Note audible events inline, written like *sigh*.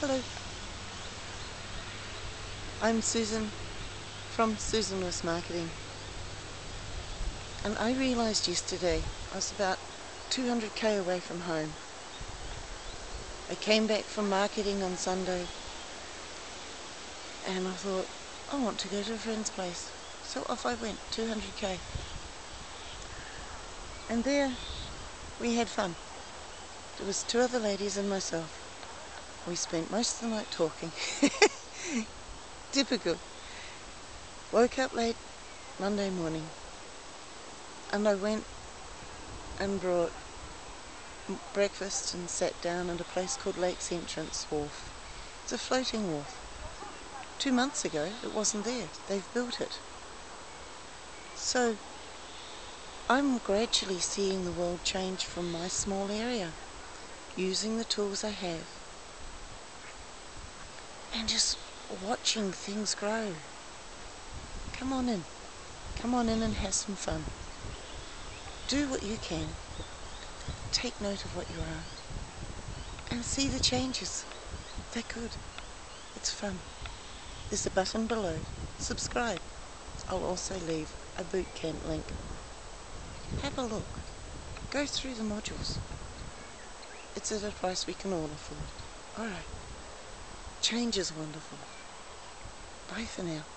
Hello. I'm Susan from Susan West Marketing. And I realised yesterday I was about 200k away from home. I came back from marketing on Sunday and I thought, I want to go to a friend's place. So off I went, 200k. And there we had fun. There was two other ladies and myself. We spent most of the night talking. *laughs* Typical. Woke up late Monday morning and I went and brought breakfast and sat down at a place called Lakes Entrance Wharf. It's a floating wharf. Two months ago it wasn't there. They've built it. So I'm gradually seeing the world change from my small area using the tools I have and just watching things grow. Come on in. Come on in and have some fun. Do what you can. Take note of what you are. And see the changes. They're good. It's fun. There's a button below. Subscribe. I'll also leave a bootcamp link. Have a look. Go through the modules. It's at a price we can all afford. Alright. Change is wonderful. Bye for now.